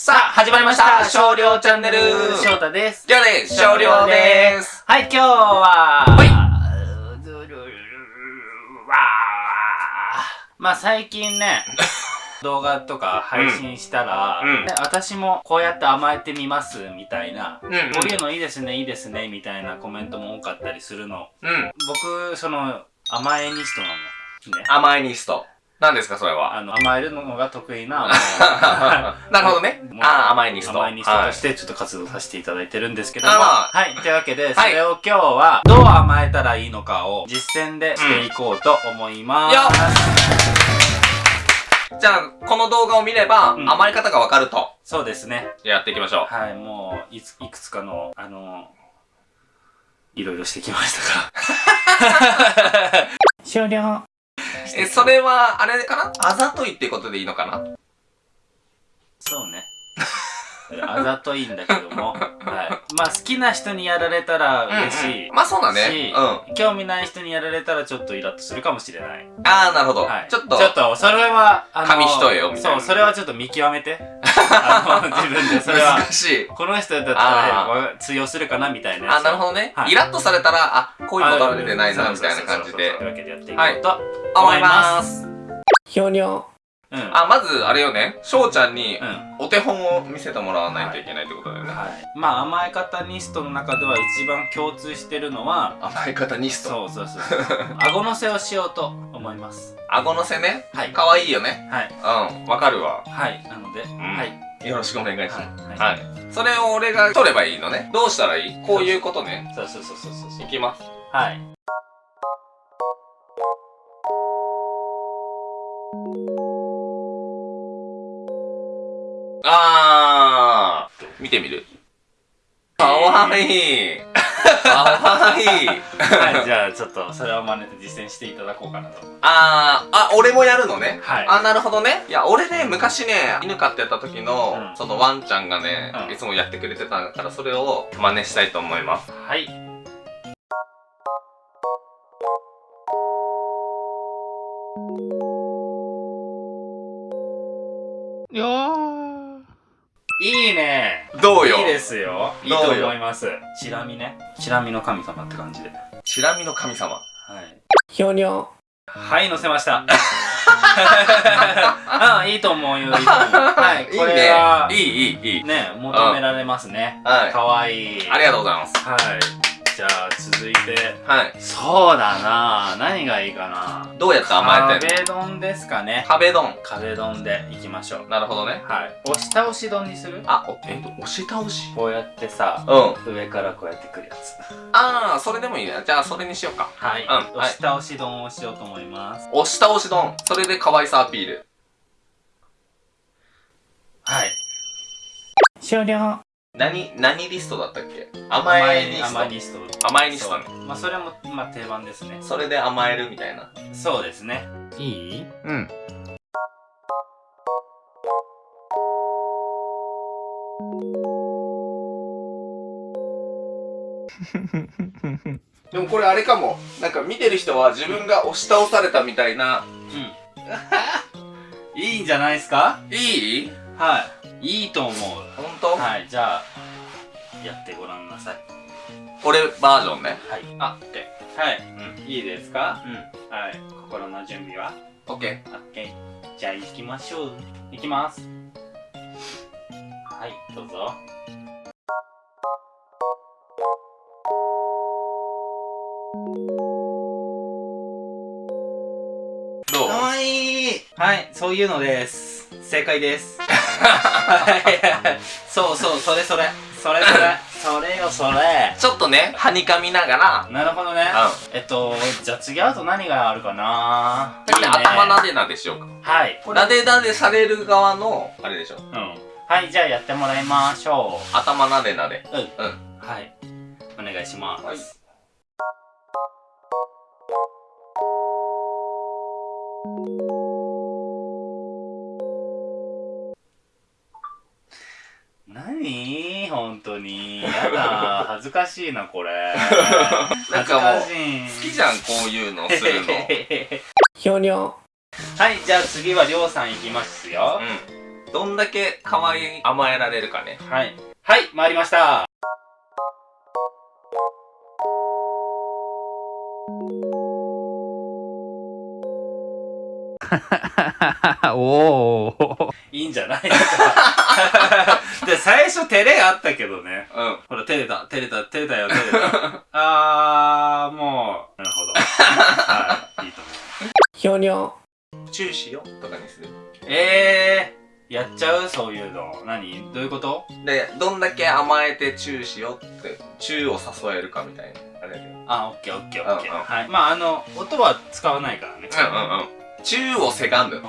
さあ、始まりました少量チャンネル翔太です。今日です少量ですはい、今日は、はいわーまあ最近ね、動画とか配信したら、うんうんね私もこうやって甘えてみますみたいな、うんうんこういうのいいですね、いいですね、みたいなコメントも多かったりするの。うん。僕、その、甘えニストなの。ね。甘いニスト。何ですか、それは？あの、甘えるのが得意な なるほどね。ああ、甘いニスト。甘いニストとしてちょっと活動させていただいてるんですけども、はい、というわけで、そはいれを今日はどう甘えたらいいのかを実践でしていこうと思います。よじゃあ、この動画を見れば、うん甘い方がわかると。そうですね。やっていきましょう。はい、もういつ、いくつかの、あの、いろいろしてきましたから。終了。え、それは、あれかな？あざといってことでいいのかな？そうね。あざといんだけども、はい。まあ好きな人にやられたら嬉しい。うんうんまあそうだねし。うん。興味ない人にやられたらちょっとイラッとするかもしれない。ああ、なるほど。はい。ちょっと、ちょっと、それは、あの、紙一重よみたいなそう、それはちょっと見極めて。あの、自分で、それは、難しい。この人だったあら通用するかなみたいな。あ、なるほどね。はいイラッとされたら、あ、こういうのが出てないな、あみたいな感じでというわけでやっていこうと思いま。す。ひょにょ。うん。あ、まず、あれよね。翔ちゃんにう、ん。お手本を見せてもらわないといけないってことだよね。はい。まあ、甘え方ニストの中では一番共通してるのは、甘え方ニスト。そうそうそうそう。顎のせをしようと思います。顎のせね？はい。かわいいよね。はい。うん、わかるわ。はい。なので、んはい。よろしくお願いします。はい。はい。それを俺が取ればいいのね。どうしたらいい？こういうことね。そうそうそうそうそうそう。いきます。はい。あー。見てみる。かわいい。かわいい。はい、じゃあちょっとそれを真似て実践していただこうかなと。あー、あ、俺もやるのね？はい。あ、なるほどね。いや、俺ね、昔ね、犬飼ってた時の、うんそのワンちゃんがね、うんいつもやってくれてたから、それを真似したいと思います。はい。いいね。どうよいいですよ。いいと思います。チラ見ね。チラ見の神様って感じで。はチラ見の神様。い。ひょにょ。はい、乗せました。あ、いいと思うよ。いいと思う。はい、これは、いいね。いい、いい、いい。ね、求められますね。はい。かわいい。ありがとうございます。はい。じゃあ、続いて。はい。そうだな何がいいかなどうやって甘えてんの？壁丼ですかね。壁丼。壁丼でいきましょう。なるほどね。はい。押し倒し丼にする？あ、お、えっと、押し倒し？こうやってさ、うん。上からこうやってくるやつ。あー、それでもいいね。じゃあ、それにしようか。はい。うんはい押し倒し丼をしようと思います。押し倒し丼。それで可愛さアピール。はい。終了。何、何リストだったっけ？甘えリスト。甘えリスト。甘えリストね。まあ、それも、まあ、定番ですね。それで甘えるみたいな。そうですね。いい？うん。でもこれあれかも。なんか見てる人は自分が押し倒されたみたいな。うん。いいんじゃないですか？いい？はい。いいと思う。ほんとはい、じゃあ、やってごらんなさい。俺バージョンね。はい。あ、オッケはい。ー。いいですか？うん。うん。はい。心の準備は？オッケ ?OK。じゃあ行きましょう。行きます。はい、どうぞ。ー。どう？かわいいはい、そういうのです。正解です。はい。そうそう、それそれ。それそれ。それよ、それ。ちょっとね、はにかみながら、なるほどね。うえっと、じゃあ次会うと何があるかな先にいいね頭なでなでしようか。はい。なでなでされる側の、あれでしょ。うん。はい、じゃあやってもらいましょ頭なでなで。う。うん。うん。はい。お願いします。はい何本当に。やだ。恥ずかしいな、これ。なんかもう恥ずかしい。好きじゃん、こういうのするの。ひょにょ。はい、じゃあ次はりょうさんいきますよ。どんだけ可愛い甘えられるかねはいはい参りましたおおいいんじゃないですかで最初照れあったけどね。うん。ほら照れた。照れた。照れたよ。照れた。あーもうなるほど。はい。いいと思う。ひょにょチューしよとかにする。えー、やっちゃう？そういうの。何？どういうこと？でどんだけ甘えてチューしよってチューを誘えるかみたいな。あれであオッケーオッケーオッケーうんうん。はい。まああの音は使わないからね。うんうんうん。チューをせがむ。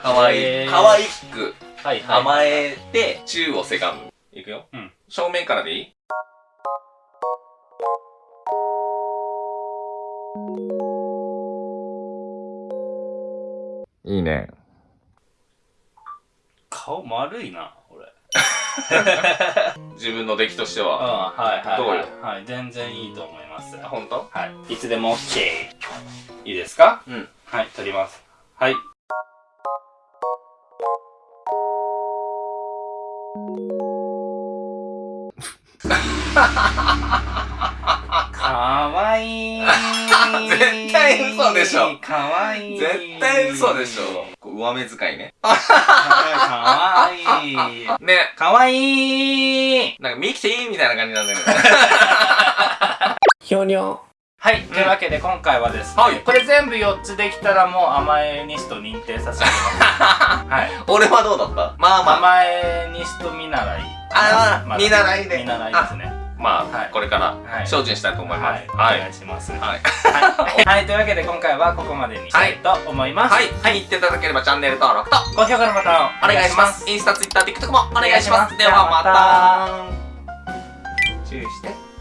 かわいいかわいくはいはい甘えてチューをせがむいくよ。うん。正面からでいい？いいね。顔丸いな俺。自分の出来としてうんははいはい。どうよ？はい全然いいと思います。あ本当？はい。いつでも OK いいですか？うん。はい取ります。はい かわいい。絶対嘘でしょ。かわいい。絶対嘘でしょ。こう上目遣いね。かわいい。ね。かわいい。なんかミキティみたいな感じなんだよね。ひょにょはい、というわけで今回はですね、はい。これ全部4つできたらもう甘えニスト認定させてあげます。はい。俺はどうだった？まあまあ。甘えニスト見習い。あまだ見習いで。見習いですね。まあ、はい。これからはい。精進したいと思います。はい、はい。お願いします。ははい。い、はい、というわけで今回はここまでにしたいと思います、はい、はい、言っていただければチャンネル登録と高評価のボタンをお願いします。インスタ、ツイッター、TikTok もお願いします。お願いします。ではまた。チューして